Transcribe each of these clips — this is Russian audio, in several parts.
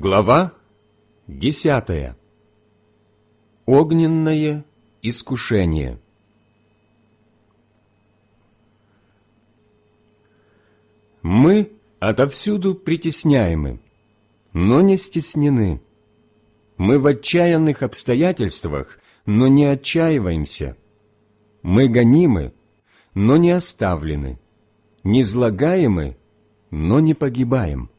Глава десятая. Огненное искушение. Мы отовсюду притесняемы, но не стеснены. Мы в отчаянных обстоятельствах, но не отчаиваемся. Мы гонимы, но не оставлены, не злагаемы, но не погибаем.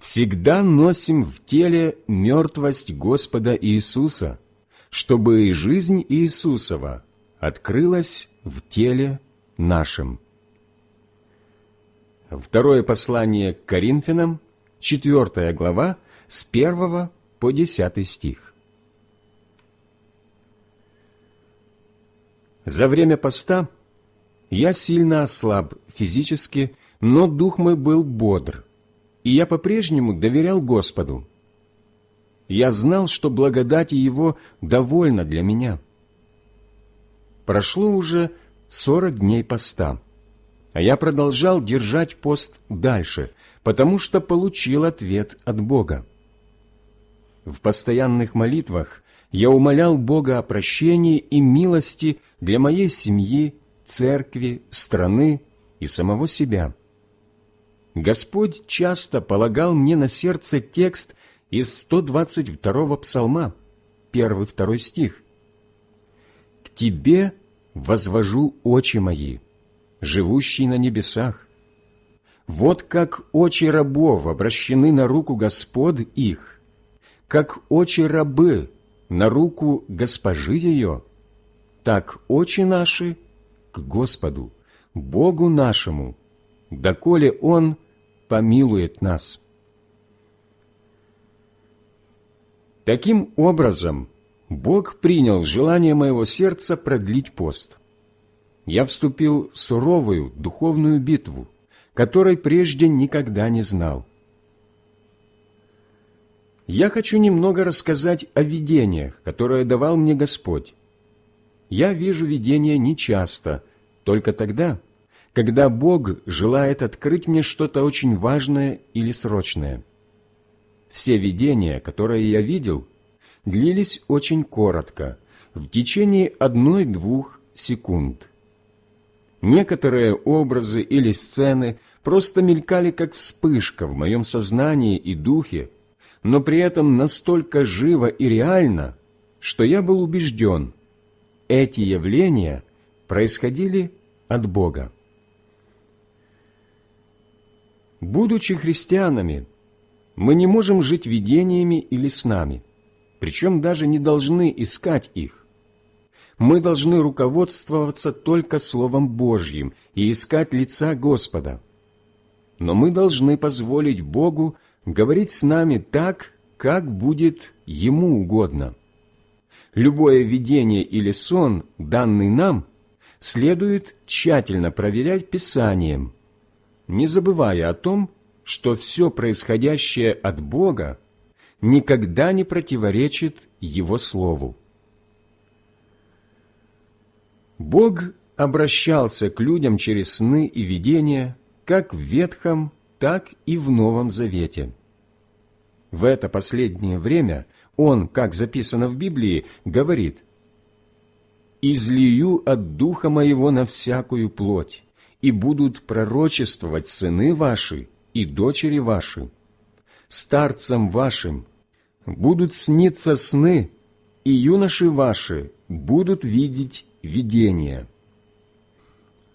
Всегда носим в теле мертвость Господа Иисуса, чтобы и жизнь Иисусова открылась в теле нашем. Второе послание к Коринфянам, 4 глава, с 1 по 10 стих. За время поста я сильно ослаб физически, но дух мой был бодр, и я по-прежнему доверял Господу. Я знал, что благодати Его довольна для меня. Прошло уже сорок дней поста, а я продолжал держать пост дальше, потому что получил ответ от Бога. В постоянных молитвах я умолял Бога о прощении и милости для моей семьи, церкви, страны и самого себя. Господь часто полагал мне на сердце текст из 122-го псалма, 1-2 стих. «К Тебе возвожу очи мои, живущий на небесах. Вот как очи рабов обращены на руку Господ их, как очи рабы на руку госпожи ее, так очи наши к Господу, Богу нашему, доколе Он помилует нас. Таким образом, Бог принял желание моего сердца продлить пост. Я вступил в суровую духовную битву, которой прежде никогда не знал. Я хочу немного рассказать о видениях, которые давал мне Господь. Я вижу видения нечасто, только тогда, когда Бог желает открыть мне что-то очень важное или срочное. Все видения, которые я видел, длились очень коротко, в течение одной-двух секунд. Некоторые образы или сцены просто мелькали как вспышка в моем сознании и духе, но при этом настолько живо и реально, что я был убежден, эти явления происходили от Бога. Будучи христианами, мы не можем жить видениями или снами, причем даже не должны искать их. Мы должны руководствоваться только Словом Божьим и искать лица Господа. Но мы должны позволить Богу говорить с нами так, как будет Ему угодно. Любое видение или сон, данный нам, следует тщательно проверять Писанием – не забывая о том, что все происходящее от Бога никогда не противоречит Его Слову. Бог обращался к людям через сны и видения как в Ветхом, так и в Новом Завете. В это последнее время Он, как записано в Библии, говорит «Излию от Духа Моего на всякую плоть, и будут пророчествовать сыны ваши и дочери ваши. Старцам вашим будут сниться сны, и юноши ваши будут видеть видения».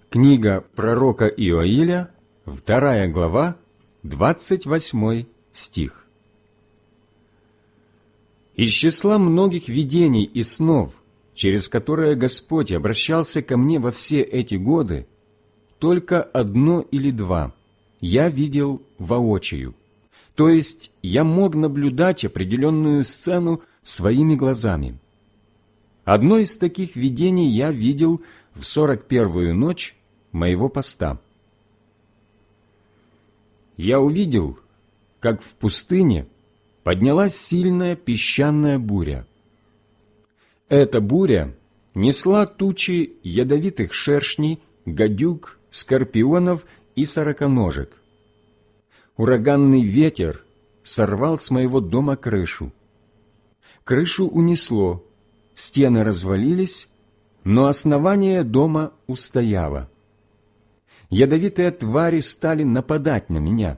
Книга пророка Иоиля, вторая глава, двадцать восьмой стих. Из числа многих видений и снов, через которые Господь обращался ко мне во все эти годы, только одно или два я видел воочию. То есть я мог наблюдать определенную сцену своими глазами. Одно из таких видений я видел в сорок первую ночь моего поста. Я увидел, как в пустыне поднялась сильная песчаная буря. Эта буря несла тучи ядовитых шершней, гадюк скорпионов и сороконожек. Ураганный ветер сорвал с моего дома крышу. Крышу унесло, стены развалились, но основание дома устояло. Ядовитые твари стали нападать на меня.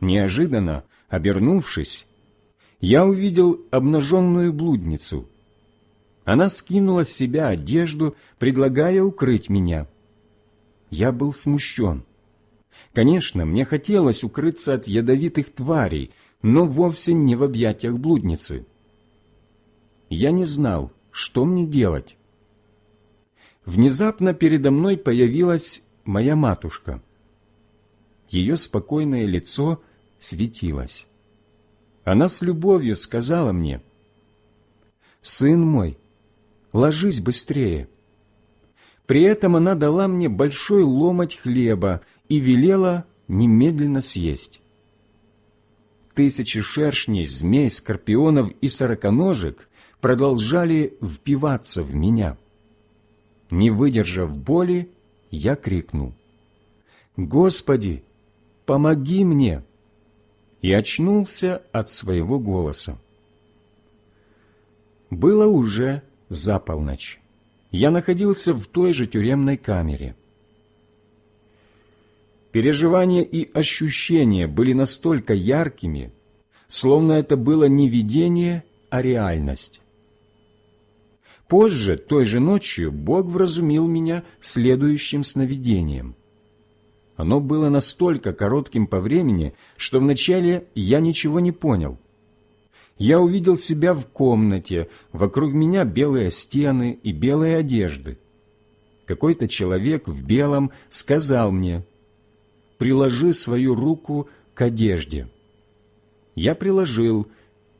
Неожиданно, обернувшись, я увидел обнаженную блудницу. Она скинула с себя одежду, предлагая укрыть меня. Я был смущен. Конечно, мне хотелось укрыться от ядовитых тварей, но вовсе не в объятиях блудницы. Я не знал, что мне делать. Внезапно передо мной появилась моя матушка. Ее спокойное лицо светилось. Она с любовью сказала мне, «Сын мой, ложись быстрее». При этом она дала мне большой ломоть хлеба и велела немедленно съесть. Тысячи шершней, змей, скорпионов и сороконожек продолжали впиваться в меня. Не выдержав боли, я крикнул, «Господи, помоги мне!» и очнулся от своего голоса. Было уже за полночь. Я находился в той же тюремной камере. Переживания и ощущения были настолько яркими, словно это было не видение, а реальность. Позже, той же ночью, Бог вразумил меня следующим сновидением. Оно было настолько коротким по времени, что вначале я ничего не понял. Я увидел себя в комнате, вокруг меня белые стены и белые одежды. Какой-то человек в белом сказал мне, «Приложи свою руку к одежде». Я приложил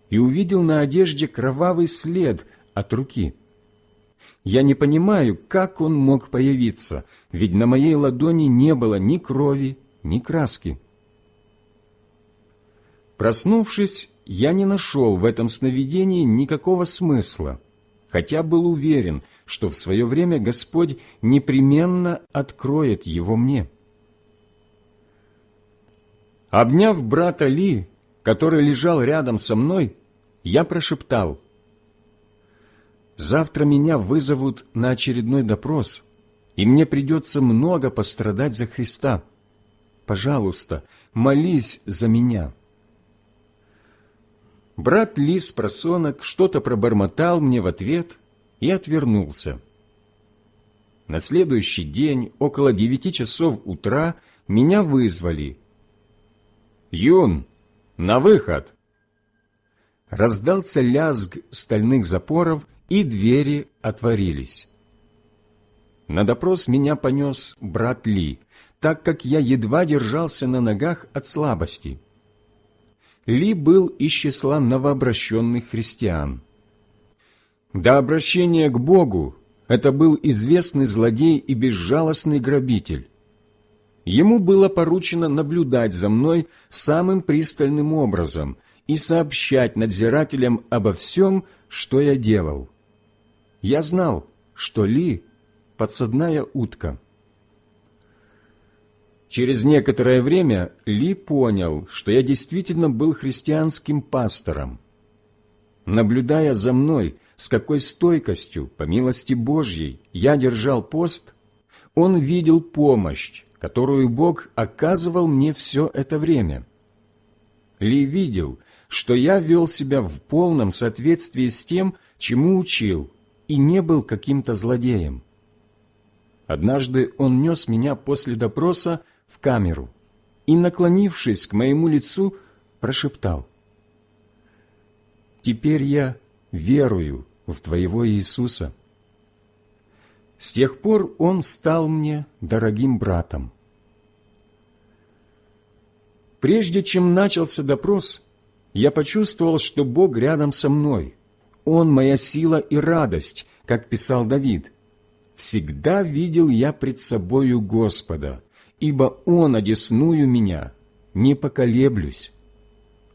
и увидел на одежде кровавый след от руки. Я не понимаю, как он мог появиться, ведь на моей ладони не было ни крови, ни краски. Проснувшись, я не нашел в этом сновидении никакого смысла, хотя был уверен, что в свое время Господь непременно откроет его мне. Обняв брата Ли, который лежал рядом со мной, я прошептал, «Завтра меня вызовут на очередной допрос, и мне придется много пострадать за Христа. Пожалуйста, молись за меня». Брат Лис просонок что-то пробормотал мне в ответ и отвернулся. На следующий день, около девяти часов утра, меня вызвали. «Юн, на выход!» Раздался лязг стальных запоров, и двери отворились. На допрос меня понес брат Ли, так как я едва держался на ногах от слабости. Ли был из числа новообращенных христиан. До обращения к Богу это был известный злодей и безжалостный грабитель. Ему было поручено наблюдать за мной самым пристальным образом и сообщать надзирателям обо всем, что я делал. Я знал, что Ли – подсадная утка – Через некоторое время Ли понял, что я действительно был христианским пастором. Наблюдая за мной, с какой стойкостью, по милости Божьей, я держал пост, он видел помощь, которую Бог оказывал мне все это время. Ли видел, что я вел себя в полном соответствии с тем, чему учил, и не был каким-то злодеем. Однажды он нес меня после допроса в камеру и, наклонившись к моему лицу, прошептал, «Теперь я верую в Твоего Иисуса». С тех пор он стал мне дорогим братом. Прежде чем начался допрос, я почувствовал, что Бог рядом со мной. Он моя сила и радость, как писал Давид. «Всегда видел я пред собою Господа, ибо Он одесную меня, не поколеблюсь.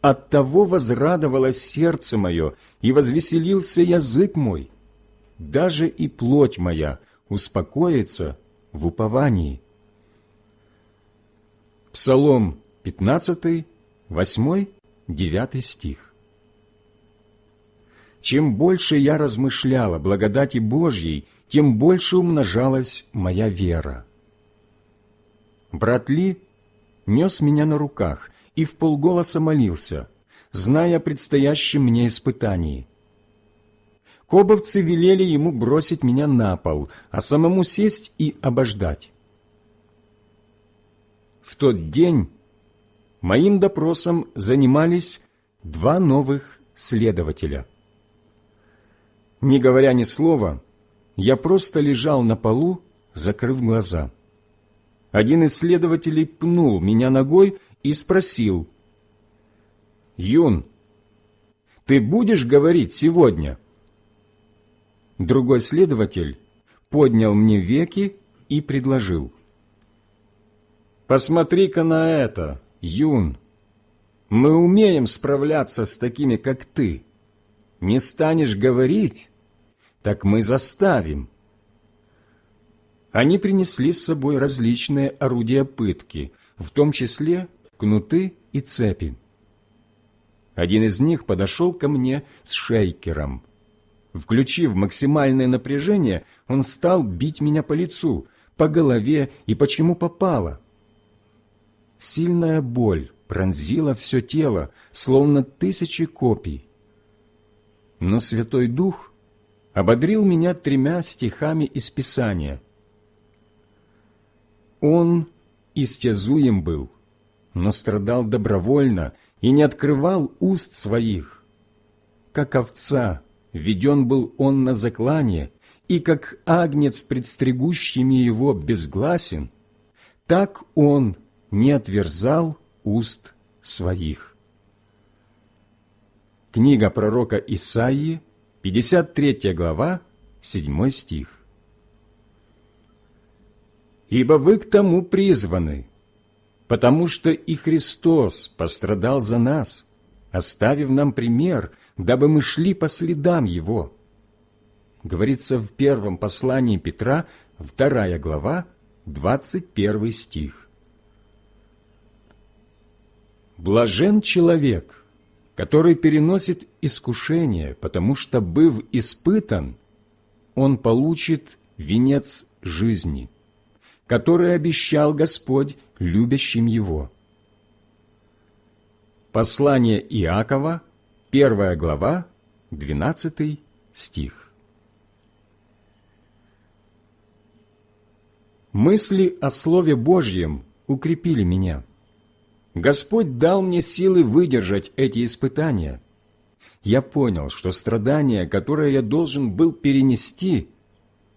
Оттого возрадовалось сердце мое, и возвеселился язык мой. Даже и плоть моя успокоится в уповании. Псалом 15, 8-9 стих. Чем больше я размышляла благодати Божьей, тем больше умножалась моя вера. Брат Ли нес меня на руках и в полголоса молился, зная о предстоящем мне испытании. Кобовцы велели ему бросить меня на пол, а самому сесть и обождать. В тот день моим допросом занимались два новых следователя. Не говоря ни слова, я просто лежал на полу, закрыв глаза. Один из следователей пнул меня ногой и спросил, «Юн, ты будешь говорить сегодня?» Другой следователь поднял мне веки и предложил, «Посмотри-ка на это, Юн! Мы умеем справляться с такими, как ты. Не станешь говорить, так мы заставим». Они принесли с собой различные орудия пытки, в том числе кнуты и цепи. Один из них подошел ко мне с шейкером. Включив максимальное напряжение, он стал бить меня по лицу, по голове и почему попало. Сильная боль пронзила все тело, словно тысячи копий. Но Святой Дух ободрил меня тремя стихами из Писания – он истязуем был, но страдал добровольно и не открывал уст своих. Как овца веден был он на заклание, и как агнец, предстригущими его, безгласен, так он не отверзал уст своих. Книга пророка Исаии, 53 глава, 7 стих ибо вы к тому призваны, потому что и Христос пострадал за нас, оставив нам пример, дабы мы шли по следам Его. Говорится в первом послании Петра, вторая глава, двадцать первый стих. Блажен человек, который переносит искушение, потому что, быв испытан, он получит венец жизни который обещал Господь любящим Его. Послание Иакова, первая глава, 12 стих. Мысли о Слове Божьем укрепили меня. Господь дал мне силы выдержать эти испытания. Я понял, что страдания, которые я должен был перенести,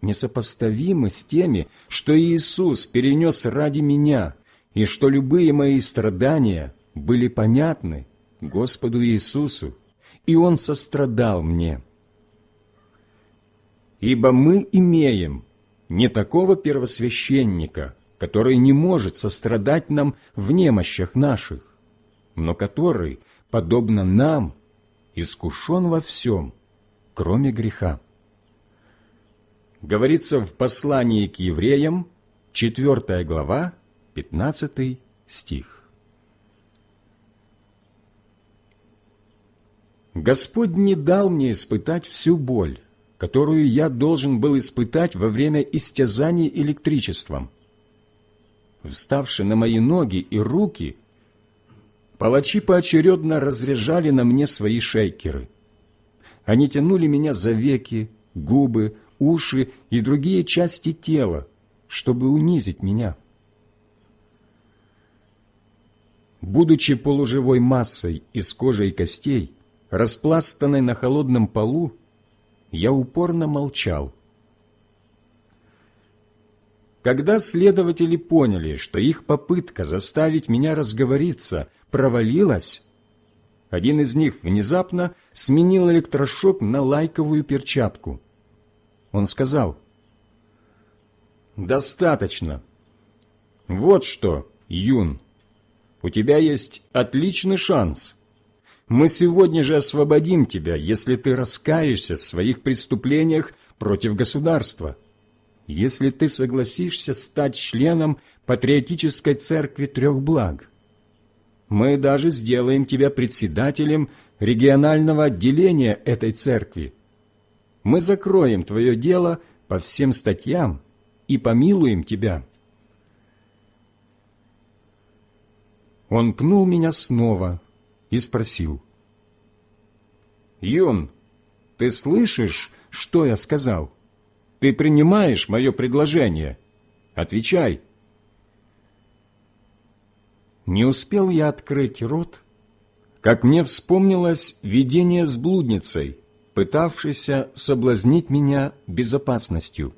несопоставимы с теми, что Иисус перенес ради меня, и что любые мои страдания были понятны Господу Иисусу, и Он сострадал мне. Ибо мы имеем не такого первосвященника, который не может сострадать нам в немощах наших, но который, подобно нам, искушен во всем, кроме греха говорится в послании к евреям, 4 глава, 15 стих. Господь не дал мне испытать всю боль, которую я должен был испытать во время истязаний электричеством. Вставши на мои ноги и руки, палачи поочередно разряжали на мне свои шейкеры. Они тянули меня за веки, губы, уши и другие части тела, чтобы унизить меня. Будучи полуживой массой из кожи и костей, распластанной на холодном полу, я упорно молчал. Когда следователи поняли, что их попытка заставить меня разговориться провалилась, один из них внезапно сменил электрошок на лайковую перчатку – он сказал, «Достаточно. Вот что, Юн, у тебя есть отличный шанс. Мы сегодня же освободим тебя, если ты раскаешься в своих преступлениях против государства, если ты согласишься стать членом патриотической церкви трех благ. мы даже сделаем тебя председателем регионального отделения этой церкви. Мы закроем твое дело по всем статьям и помилуем тебя». Он пнул меня снова и спросил. «Юн, ты слышишь, что я сказал? Ты принимаешь мое предложение? Отвечай!» Не успел я открыть рот, как мне вспомнилось видение с блудницей, пытавшейся соблазнить меня безопасностью.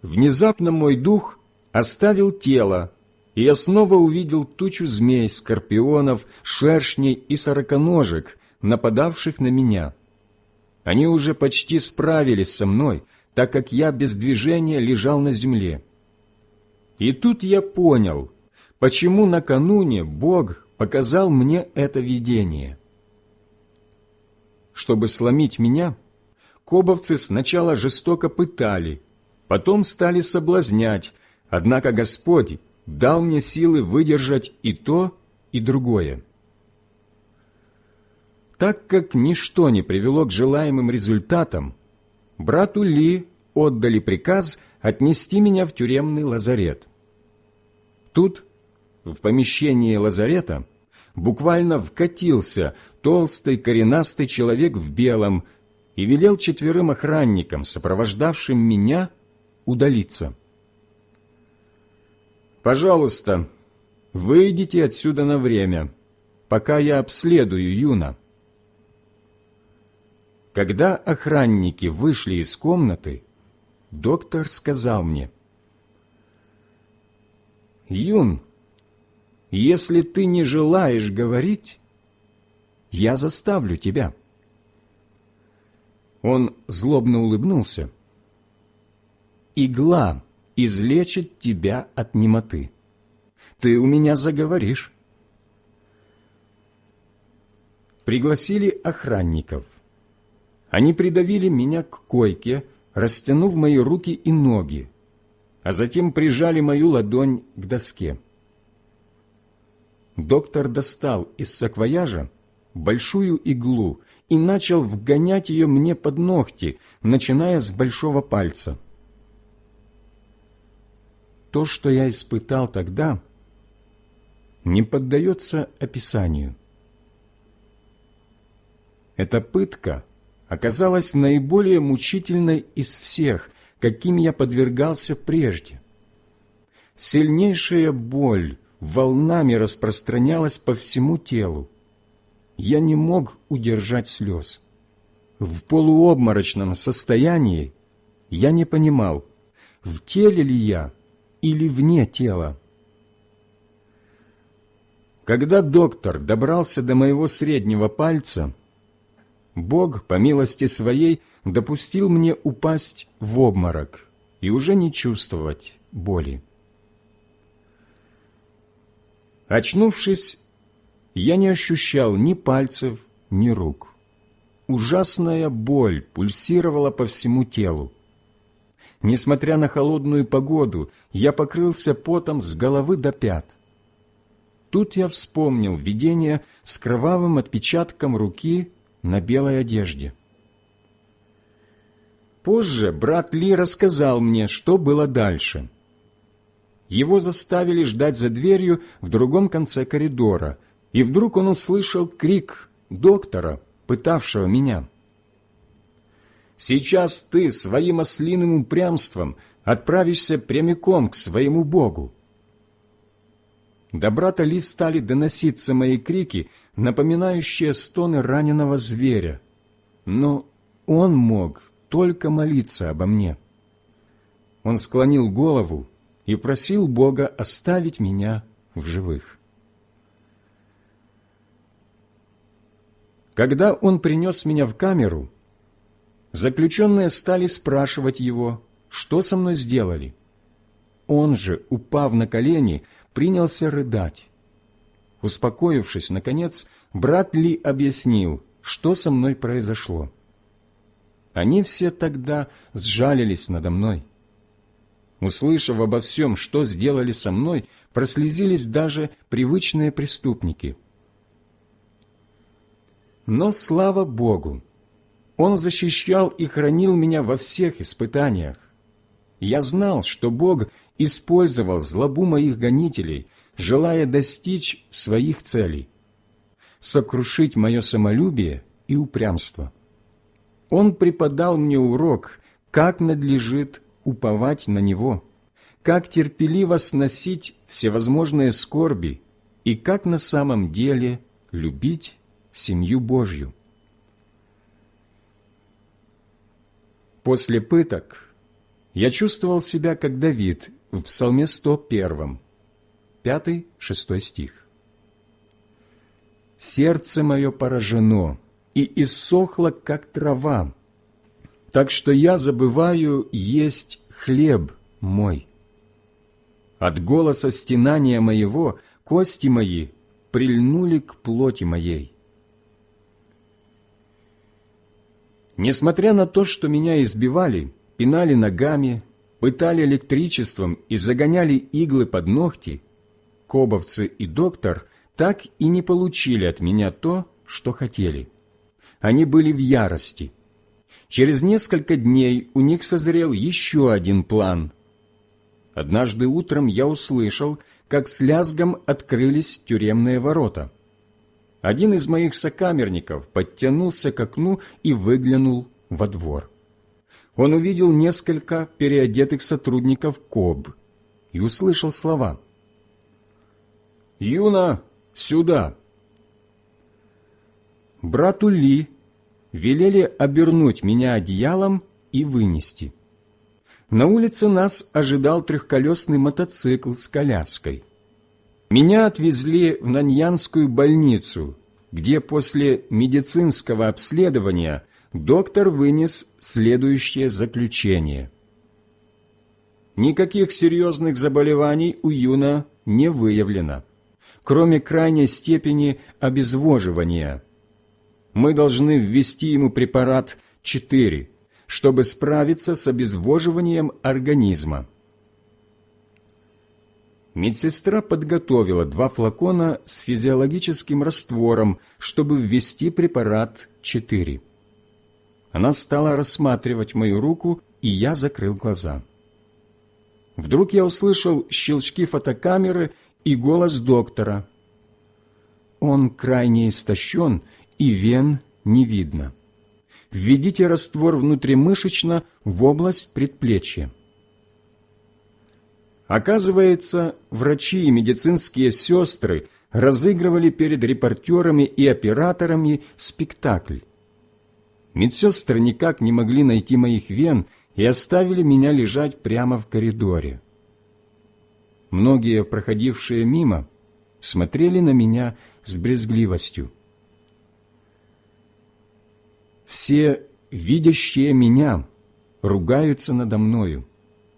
Внезапно мой дух оставил тело, и я снова увидел тучу змей, скорпионов, шершней и сороконожек, нападавших на меня. Они уже почти справились со мной, так как я без движения лежал на земле. И тут я понял, почему накануне Бог показал мне это видение. Чтобы сломить меня, кобовцы сначала жестоко пытали, потом стали соблазнять, однако Господь дал мне силы выдержать и то, и другое. Так как ничто не привело к желаемым результатам, брату Ли отдали приказ отнести меня в тюремный лазарет. Тут, в помещении лазарета, буквально вкатился толстый коренастый человек в белом и велел четверым охранникам, сопровождавшим меня, удалиться. «Пожалуйста, выйдите отсюда на время, пока я обследую Юна». Когда охранники вышли из комнаты, доктор сказал мне, «Юн, если ты не желаешь говорить, я заставлю тебя». Он злобно улыбнулся. «Игла излечит тебя от немоты. Ты у меня заговоришь». Пригласили охранников. Они придавили меня к койке, растянув мои руки и ноги, а затем прижали мою ладонь к доске. Доктор достал из саквояжа большую иглу и начал вгонять ее мне под ногти, начиная с большого пальца. То, что я испытал тогда, не поддается описанию. Эта пытка оказалась наиболее мучительной из всех, каким я подвергался прежде. Сильнейшая боль волнами распространялась по всему телу. Я не мог удержать слез. В полуобморочном состоянии я не понимал, в теле ли я или вне тела. Когда доктор добрался до моего среднего пальца, Бог, по милости Своей, допустил мне упасть в обморок и уже не чувствовать боли. Очнувшись, я не ощущал ни пальцев, ни рук. Ужасная боль пульсировала по всему телу. Несмотря на холодную погоду, я покрылся потом с головы до пят. Тут я вспомнил видение с кровавым отпечатком руки на белой одежде. Позже брат Ли рассказал мне, что было дальше. Его заставили ждать за дверью в другом конце коридора, и вдруг он услышал крик доктора, пытавшего меня. «Сейчас ты своим ослиным упрямством отправишься прямиком к своему Богу». До брата Ли стали доноситься мои крики, напоминающие стоны раненого зверя. Но он мог только молиться обо мне. Он склонил голову и просил Бога оставить меня в живых. Когда он принес меня в камеру, заключенные стали спрашивать его, что со мной сделали. Он же, упав на колени, принялся рыдать. Успокоившись, наконец, брат Ли объяснил, что со мной произошло. Они все тогда сжалились надо мной. Услышав обо всем, что сделали со мной, прослезились даже привычные преступники. Но слава Богу! Он защищал и хранил меня во всех испытаниях. Я знал, что Бог использовал злобу моих гонителей, желая достичь своих целей – сокрушить мое самолюбие и упрямство. Он преподал мне урок, как надлежит уповать на Него, как терпеливо сносить всевозможные скорби и как на самом деле любить семью Божью. После пыток я чувствовал себя как Давид в Псалме 101, 5-6 стих. «Сердце мое поражено и иссохло, как трава, так что я забываю есть хлеб мой. От голоса стенания моего кости мои прильнули к плоти моей. Несмотря на то, что меня избивали, пинали ногами, пытали электричеством и загоняли иглы под ногти, кобовцы и доктор так и не получили от меня то, что хотели. Они были в ярости – Через несколько дней у них созрел еще один план. Однажды утром я услышал, как с лязгом открылись тюремные ворота. Один из моих сокамерников подтянулся к окну и выглянул во двор. Он увидел несколько переодетых сотрудников КОБ и услышал слова. «Юна, сюда!» Брату Ли велели обернуть меня одеялом и вынести. На улице нас ожидал трехколесный мотоцикл с коляской. Меня отвезли в Наньянскую больницу, где после медицинского обследования доктор вынес следующее заключение. Никаких серьезных заболеваний у Юна не выявлено, кроме крайней степени обезвоживания – мы должны ввести ему препарат 4, чтобы справиться с обезвоживанием организма. Медсестра подготовила два флакона с физиологическим раствором, чтобы ввести препарат 4. Она стала рассматривать мою руку, и я закрыл глаза. Вдруг я услышал щелчки фотокамеры и голос доктора. Он крайне истощен и вен не видно. Введите раствор внутримышечно в область предплечья. Оказывается, врачи и медицинские сестры разыгрывали перед репортерами и операторами спектакль. Медсестры никак не могли найти моих вен и оставили меня лежать прямо в коридоре. Многие, проходившие мимо, смотрели на меня с брезгливостью. Все, видящие меня, ругаются надо мною,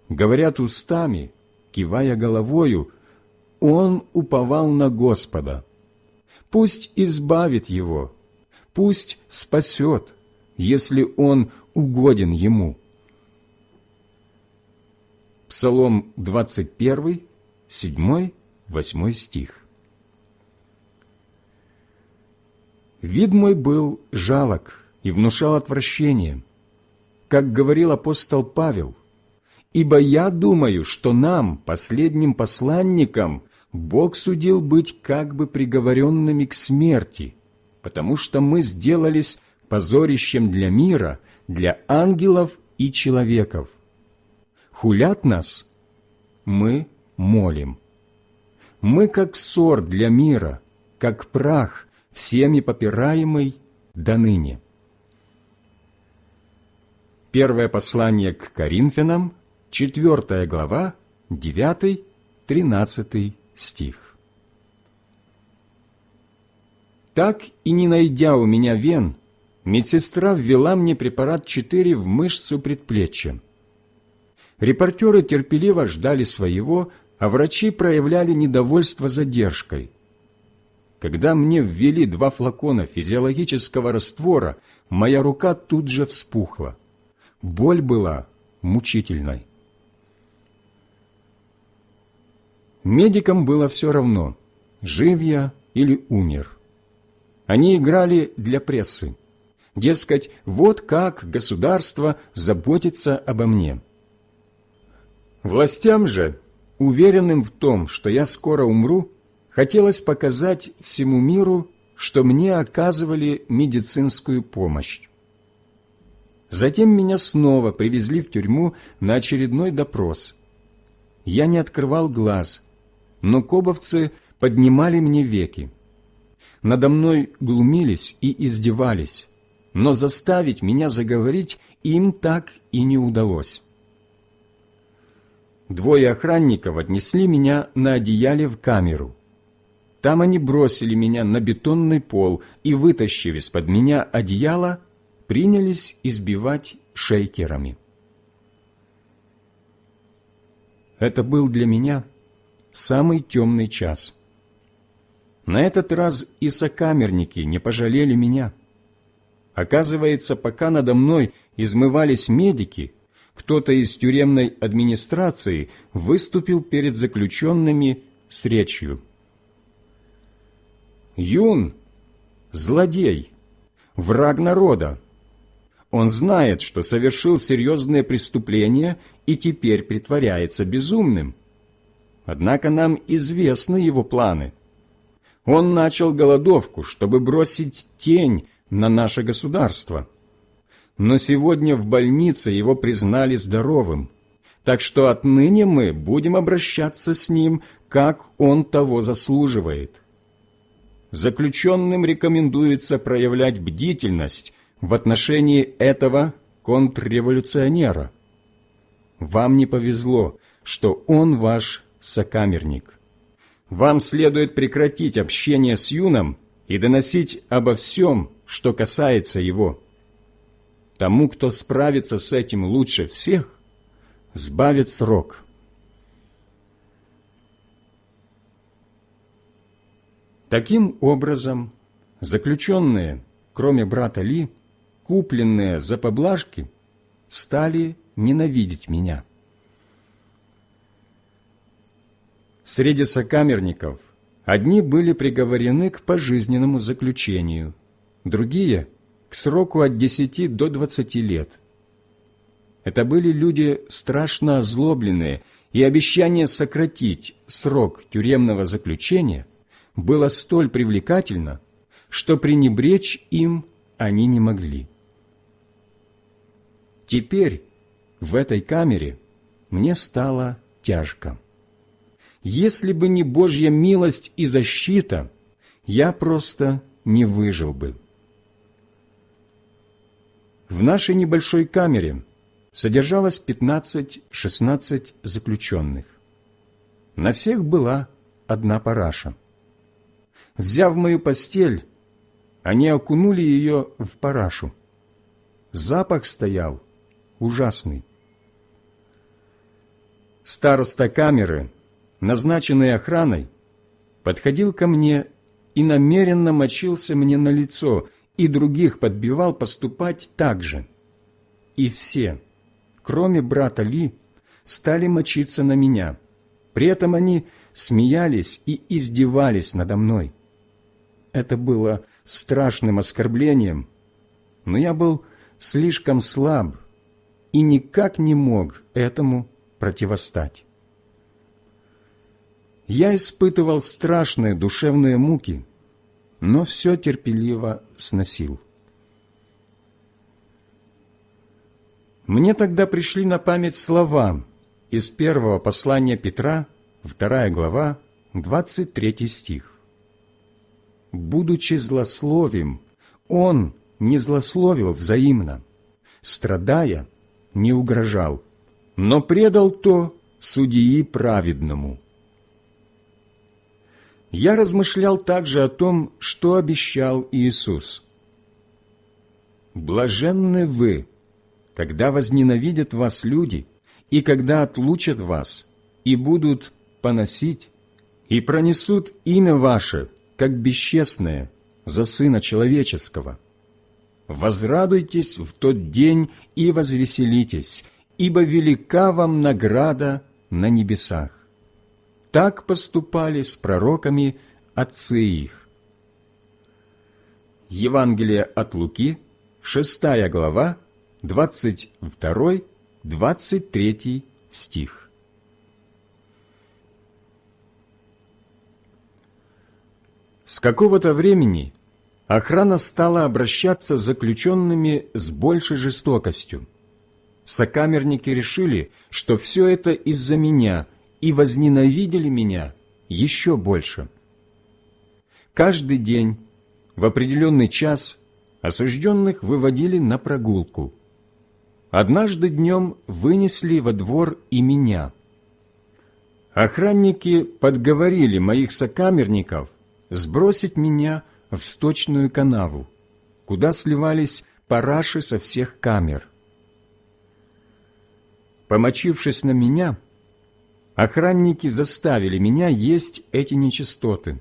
говорят устами, кивая головою, он уповал на Господа. Пусть избавит его, пусть спасет, если он угоден ему. Псалом 21, 7, 8 стих. Вид мой был жалок, и внушал отвращение. Как говорил апостол Павел, «Ибо я думаю, что нам, последним посланникам, Бог судил быть как бы приговоренными к смерти, потому что мы сделались позорищем для мира, для ангелов и человеков. Хулят нас, мы молим. Мы как ссор для мира, как прах, всеми попираемый до ныне. Первое послание к Коринфянам, 4 глава, 9-13 стих. Так и не найдя у меня вен, медсестра ввела мне препарат 4 в мышцу предплечья. Репортеры терпеливо ждали своего, а врачи проявляли недовольство задержкой. Когда мне ввели два флакона физиологического раствора, моя рука тут же вспухла. Боль была мучительной. Медикам было все равно, жив я или умер. Они играли для прессы. Дескать, вот как государство заботится обо мне. Властям же, уверенным в том, что я скоро умру, хотелось показать всему миру, что мне оказывали медицинскую помощь. Затем меня снова привезли в тюрьму на очередной допрос. Я не открывал глаз, но кобовцы поднимали мне веки. Надо мной глумились и издевались, но заставить меня заговорить им так и не удалось. Двое охранников отнесли меня на одеяле в камеру. Там они бросили меня на бетонный пол и, вытащив из-под меня одеяло, принялись избивать шейкерами. Это был для меня самый темный час. На этот раз и сокамерники не пожалели меня. Оказывается, пока надо мной измывались медики, кто-то из тюремной администрации выступил перед заключенными с речью. «Юн – злодей, враг народа, он знает, что совершил серьезное преступление и теперь притворяется безумным. Однако нам известны его планы. Он начал голодовку, чтобы бросить тень на наше государство. Но сегодня в больнице его признали здоровым, так что отныне мы будем обращаться с ним, как он того заслуживает. Заключенным рекомендуется проявлять бдительность в отношении этого контрреволюционера. Вам не повезло, что он ваш сокамерник. Вам следует прекратить общение с Юном и доносить обо всем, что касается его. Тому, кто справится с этим лучше всех, сбавит срок. Таким образом, заключенные, кроме брата Ли, купленные за поблажки, стали ненавидеть меня. Среди сокамерников одни были приговорены к пожизненному заключению, другие – к сроку от 10 до 20 лет. Это были люди страшно озлобленные, и обещание сократить срок тюремного заключения было столь привлекательно, что пренебречь им они не могли. Теперь в этой камере мне стало тяжко. Если бы не Божья милость и защита, я просто не выжил бы. В нашей небольшой камере содержалось 15-16 заключенных. На всех была одна параша. Взяв мою постель, они окунули ее в парашу. Запах стоял ужасный. Староста камеры, назначенный охраной, подходил ко мне и намеренно мочился мне на лицо, и других подбивал поступать так же. И все, кроме брата Ли, стали мочиться на меня. При этом они смеялись и издевались надо мной. Это было страшным оскорблением, но я был слишком слаб и никак не мог этому противостать. Я испытывал страшные душевные муки, но все терпеливо сносил. Мне тогда пришли на память слова из первого послания Петра, вторая глава, 23 стих. «Будучи злословим, он не злословил взаимно, страдая, не угрожал, но предал то судьи праведному. Я размышлял также о том, что обещал Иисус. «Блаженны вы, когда возненавидят вас люди, и когда отлучат вас, и будут поносить, и пронесут имя ваше, как бесчестное, за Сына Человеческого. Возрадуйтесь в тот день и возвеселитесь, ибо велика вам награда на небесах. так поступали с пророками отцы их. Евангелие от Луки, 6 глава, 22-23 стих. С какого-то времени охрана стала обращаться с заключенными с большей жестокостью. Сокамерники решили, что все это из-за меня, и возненавидели меня еще больше. Каждый день, в определенный час, осужденных выводили на прогулку. Однажды днем вынесли во двор и меня. Охранники подговорили моих сокамерников сбросить меня в сточную канаву, куда сливались параши со всех камер. Помочившись на меня, охранники заставили меня есть эти нечистоты.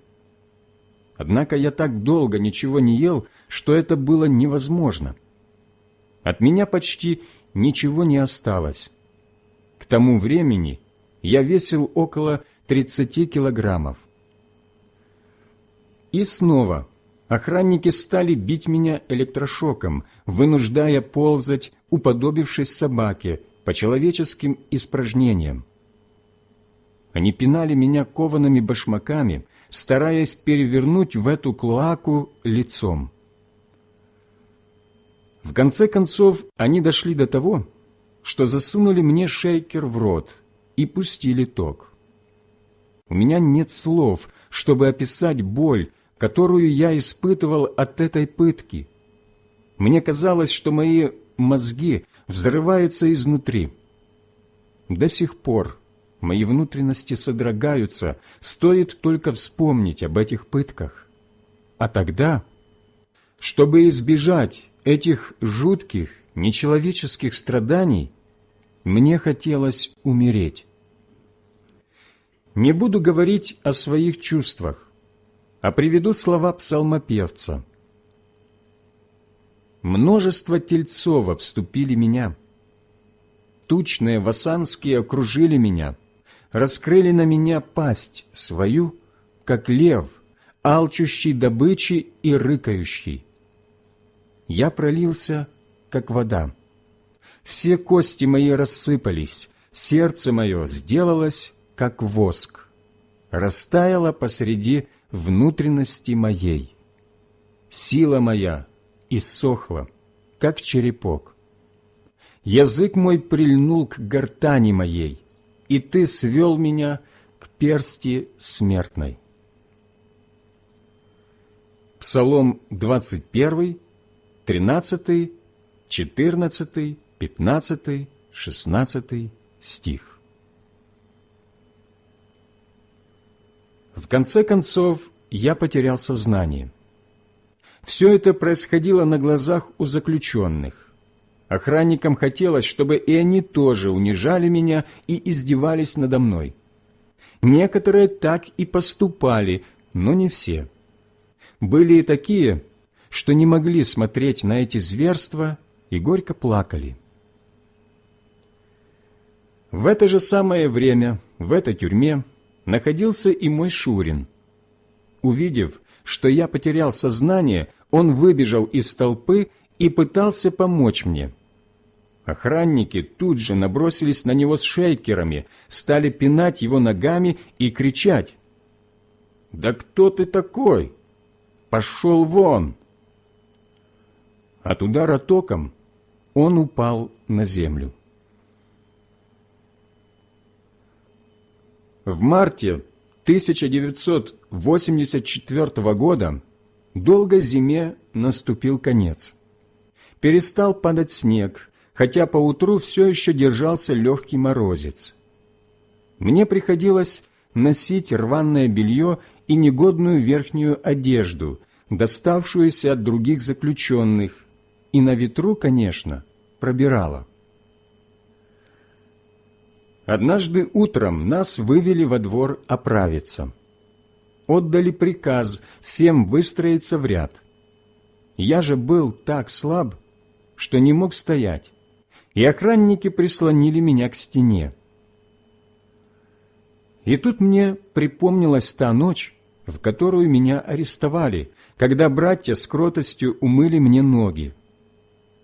Однако я так долго ничего не ел, что это было невозможно. От меня почти ничего не осталось. К тому времени я весил около 30 килограммов. И снова охранники стали бить меня электрошоком, вынуждая ползать, уподобившись собаке, по человеческим испражнениям. Они пинали меня коваными башмаками, стараясь перевернуть в эту клоаку лицом. В конце концов, они дошли до того, что засунули мне шейкер в рот и пустили ток. У меня нет слов, чтобы описать боль, которую я испытывал от этой пытки. Мне казалось, что мои мозги взрываются изнутри. До сих пор мои внутренности содрогаются, стоит только вспомнить об этих пытках. А тогда, чтобы избежать этих жутких, нечеловеческих страданий, мне хотелось умереть. Не буду говорить о своих чувствах а приведу слова псалмопевца. «Множество тельцов обступили меня, тучные васанские окружили меня, раскрыли на меня пасть свою, как лев, алчущий добычи и рыкающий. Я пролился, как вода. Все кости мои рассыпались, сердце мое сделалось, как воск, растаяло посреди внутренности моей. Сила моя иссохла, как черепок. Язык мой прильнул к гортани моей, и ты свел меня к персти смертной. Псалом 21, 13, 14, 15, 16 стих. В конце концов, я потерял сознание. Все это происходило на глазах у заключенных. Охранникам хотелось, чтобы и они тоже унижали меня и издевались надо мной. Некоторые так и поступали, но не все. Были и такие, что не могли смотреть на эти зверства и горько плакали. В это же самое время, в этой тюрьме, находился и мой Шурин. Увидев, что я потерял сознание, он выбежал из толпы и пытался помочь мне. Охранники тут же набросились на него с шейкерами, стали пинать его ногами и кричать. «Да кто ты такой? Пошел вон!» От удара током он упал на землю. В марте 1984 года долгой зиме наступил конец. Перестал падать снег, хотя поутру все еще держался легкий морозец. Мне приходилось носить рваное белье и негодную верхнюю одежду, доставшуюся от других заключенных, и на ветру, конечно, пробирала. Однажды утром нас вывели во двор оправиться. Отдали приказ всем выстроиться в ряд. Я же был так слаб, что не мог стоять, и охранники прислонили меня к стене. И тут мне припомнилась та ночь, в которую меня арестовали, когда братья с кротостью умыли мне ноги.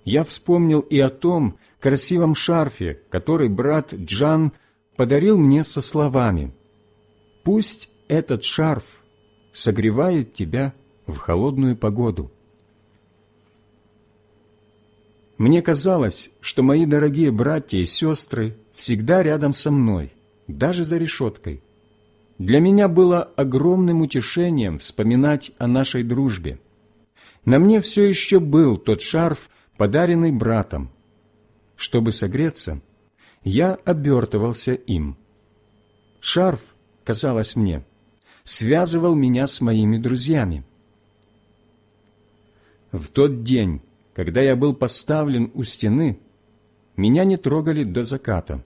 Я вспомнил и о том красивом шарфе, который брат Джан подарил мне со словами «Пусть этот шарф согревает тебя в холодную погоду». Мне казалось, что мои дорогие братья и сестры всегда рядом со мной, даже за решеткой. Для меня было огромным утешением вспоминать о нашей дружбе. На мне все еще был тот шарф, подаренный братом. Чтобы согреться, я обертывался им. Шарф, казалось мне, связывал меня с моими друзьями. В тот день, когда я был поставлен у стены, меня не трогали до заката.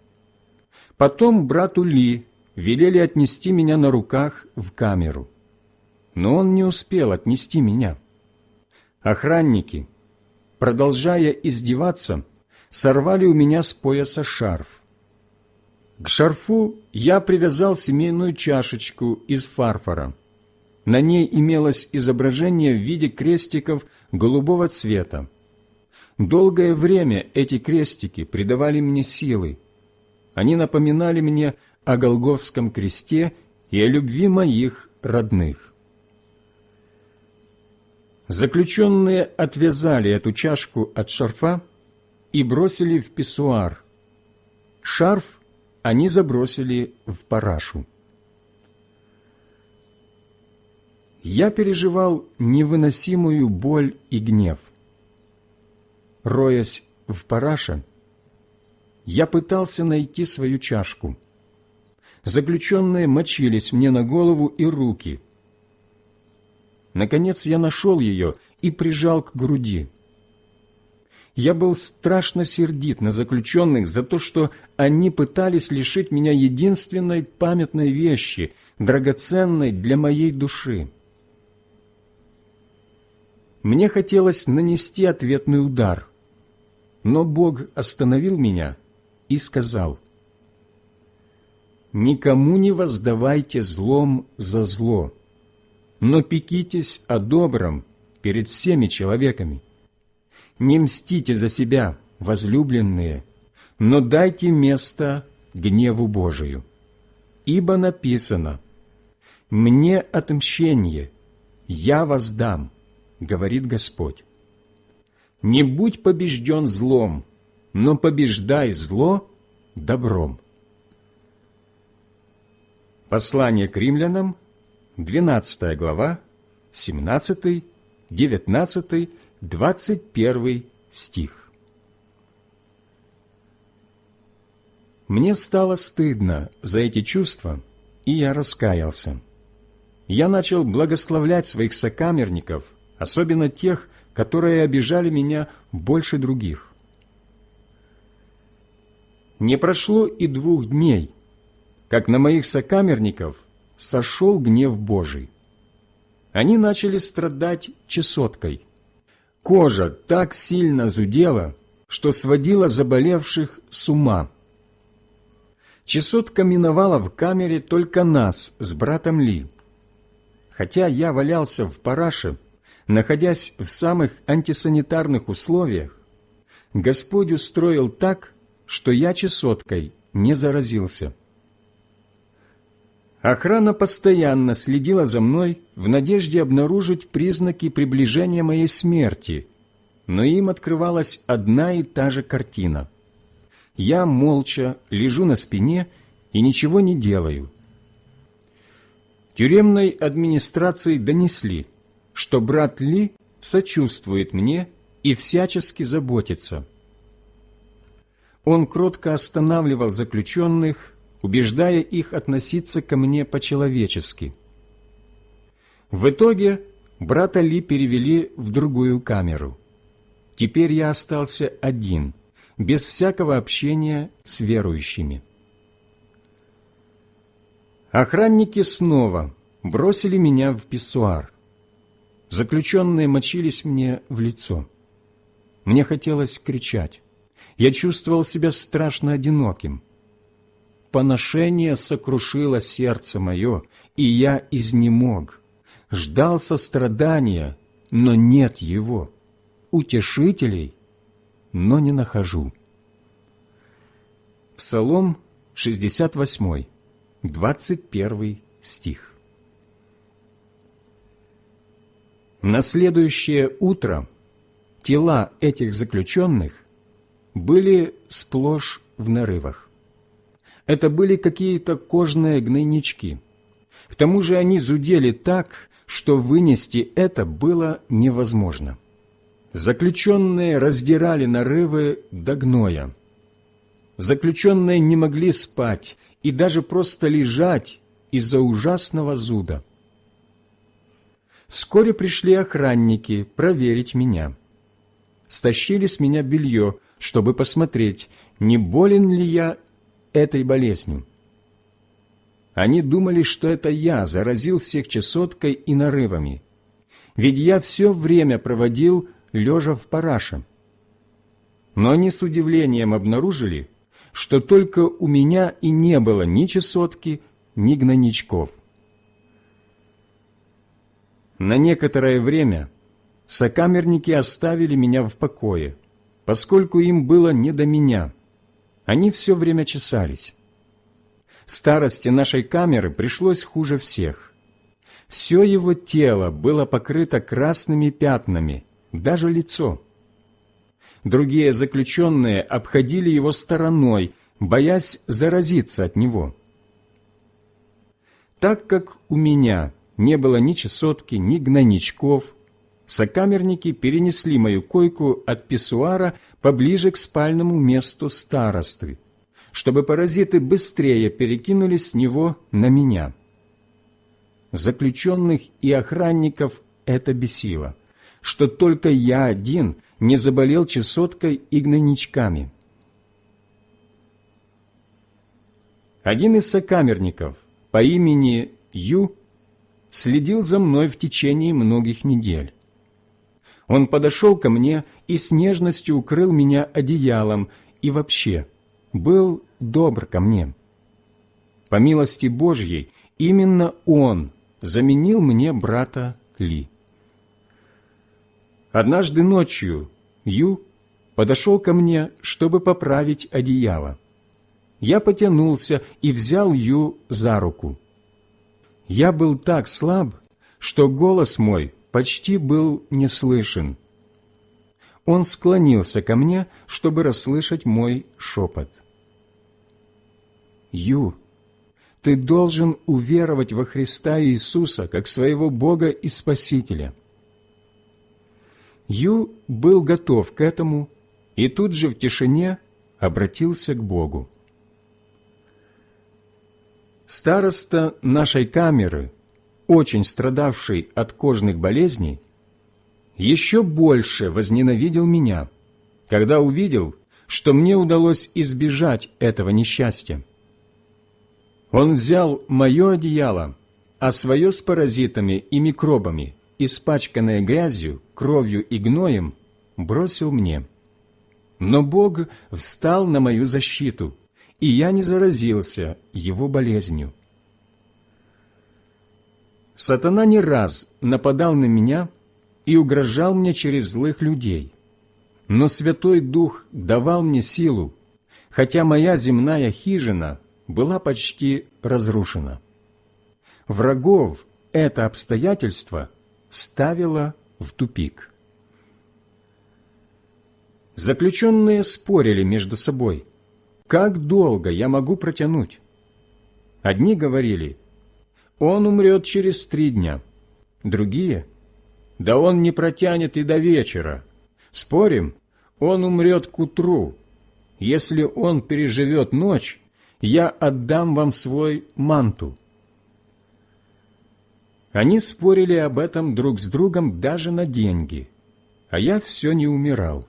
Потом брату Ли велели отнести меня на руках в камеру. Но он не успел отнести меня. Охранники, продолжая издеваться, сорвали у меня с пояса шарф. К шарфу я привязал семейную чашечку из фарфора. На ней имелось изображение в виде крестиков голубого цвета. Долгое время эти крестики придавали мне силы. Они напоминали мне о Голговском кресте и о любви моих родных. Заключенные отвязали эту чашку от шарфа и бросили в писсуар. Шарф они забросили в парашу. Я переживал невыносимую боль и гнев – роясь в параше, я пытался найти свою чашку. Заключенные мочились мне на голову и руки. Наконец я нашел ее и прижал к груди. Я был страшно сердит на заключенных за то, что они пытались лишить меня единственной памятной вещи, драгоценной для моей души. Мне хотелось нанести ответный удар – но Бог остановил меня и сказал, «Никому не воздавайте злом за зло, но пекитесь о добром перед всеми человеками. Не мстите за себя, возлюбленные, но дайте место гневу Божию. Ибо написано, «Мне отмщение, я воздам, говорит Господь. Не будь побежден злом, но побеждай зло добром. Послание к римлянам, 12 глава, 17, 19, 21 стих. Мне стало стыдно за эти чувства, и я раскаялся. Я начал благословлять своих сокамерников, особенно тех, которые обижали меня больше других. Не прошло и двух дней, как на моих сокамерников сошел гнев Божий. Они начали страдать чесоткой. Кожа так сильно зудела, что сводила заболевших с ума. Чесотка миновала в камере только нас с братом Ли. Хотя я валялся в параше, находясь в самых антисанитарных условиях, Господь устроил так, что я чесоткой не заразился. Охрана постоянно следила за мной в надежде обнаружить признаки приближения моей смерти, но им открывалась одна и та же картина. Я молча лежу на спине и ничего не делаю. Тюремной администрации донесли – что брат Ли сочувствует мне и всячески заботится. Он кротко останавливал заключенных, убеждая их относиться ко мне по-человечески. В итоге брата Ли перевели в другую камеру. Теперь я остался один, без всякого общения с верующими. Охранники снова бросили меня в писсуар. Заключенные мочились мне в лицо. Мне хотелось кричать. Я чувствовал себя страшно одиноким. Поношение сокрушило сердце мое, и я изнемог. Ждал сострадания, но нет его, утешителей, но не нахожу. Псалом 68, 21 стих. На следующее утро тела этих заключенных были сплошь в нарывах. Это были какие-то кожные гнойнички. К тому же они зудели так, что вынести это было невозможно. Заключенные раздирали нарывы до гноя. Заключенные не могли спать и даже просто лежать из-за ужасного зуда. Вскоре пришли охранники проверить меня. Стащили с меня белье, чтобы посмотреть, не болен ли я этой болезнью. Они думали, что это я заразил всех чесоткой и нарывами, ведь я все время проводил лежа в параше. Но они с удивлением обнаружили, что только у меня и не было ни чесотки, ни гнойничков. На некоторое время сокамерники оставили меня в покое, поскольку им было не до меня. Они все время чесались. Старости нашей камеры пришлось хуже всех. Все его тело было покрыто красными пятнами, даже лицо. Другие заключенные обходили его стороной, боясь заразиться от него. Так как у меня не было ни чесотки, ни гнойничков, сокамерники перенесли мою койку от писсуара поближе к спальному месту старосты, чтобы паразиты быстрее перекинулись с него на меня. Заключенных и охранников это бесило, что только я один не заболел чесоткой и гнойничками. Один из сокамерников по имени Ю следил за мной в течение многих недель. Он подошел ко мне и с нежностью укрыл меня одеялом и вообще был добр ко мне. По милости Божьей, именно он заменил мне брата Ли. Однажды ночью Ю подошел ко мне, чтобы поправить одеяло. Я потянулся и взял Ю за руку. Я был так слаб, что голос мой почти был не слышен. Он склонился ко мне, чтобы расслышать мой шепот. «Ю, ты должен уверовать во Христа Иисуса как своего Бога и Спасителя». Ю был готов к этому и тут же в тишине обратился к Богу. Староста нашей камеры, очень страдавший от кожных болезней, еще больше возненавидел меня, когда увидел, что мне удалось избежать этого несчастья. Он взял мое одеяло, а свое с паразитами и микробами, испачканное грязью, кровью и гноем, бросил мне. Но Бог встал на мою защиту – и я не заразился его болезнью. Сатана не раз нападал на меня и угрожал мне через злых людей, но Святой Дух давал мне силу, хотя моя земная хижина была почти разрушена. Врагов это обстоятельство ставило в тупик. Заключенные спорили между собой – как долго я могу протянуть? Одни говорили, он умрет через три дня. Другие, да он не протянет и до вечера. Спорим, он умрет к утру. Если он переживет ночь, я отдам вам свой манту. Они спорили об этом друг с другом даже на деньги, а я все не умирал.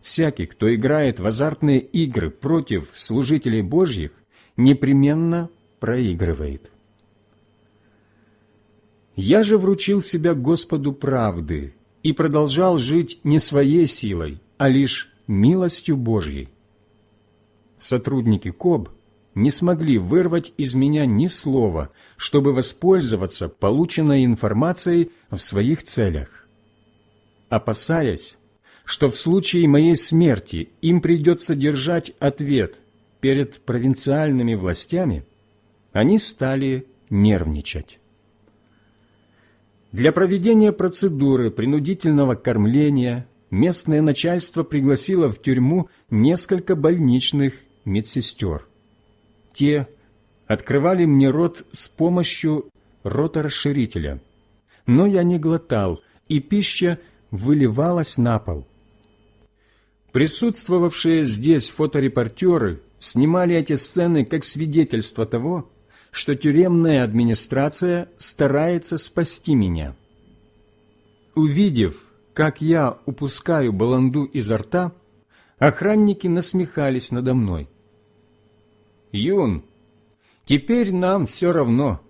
Всякий, кто играет в азартные игры против служителей Божьих, непременно проигрывает. Я же вручил себя Господу правды и продолжал жить не своей силой, а лишь милостью Божьей. Сотрудники КОБ не смогли вырвать из меня ни слова, чтобы воспользоваться полученной информацией в своих целях. Опасаясь, что в случае моей смерти им придется держать ответ перед провинциальными властями, они стали нервничать. Для проведения процедуры принудительного кормления местное начальство пригласило в тюрьму несколько больничных медсестер. Те открывали мне рот с помощью роторасширителя, но я не глотал, и пища выливалась на пол. Присутствовавшие здесь фоторепортеры снимали эти сцены как свидетельство того, что тюремная администрация старается спасти меня. Увидев, как я упускаю баланду изо рта, охранники насмехались надо мной. «Юн, теперь нам все равно,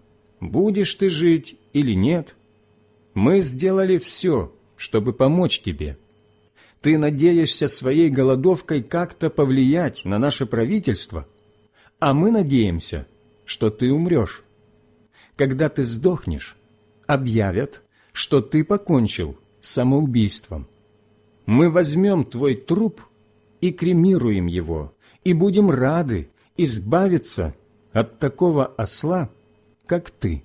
будешь ты жить или нет. Мы сделали все, чтобы помочь тебе. Ты надеешься своей голодовкой как-то повлиять на наше правительство, а мы надеемся – что ты умрешь. Когда ты сдохнешь, объявят, что ты покончил самоубийством. Мы возьмем твой труп и кремируем его, и будем рады избавиться от такого осла, как ты».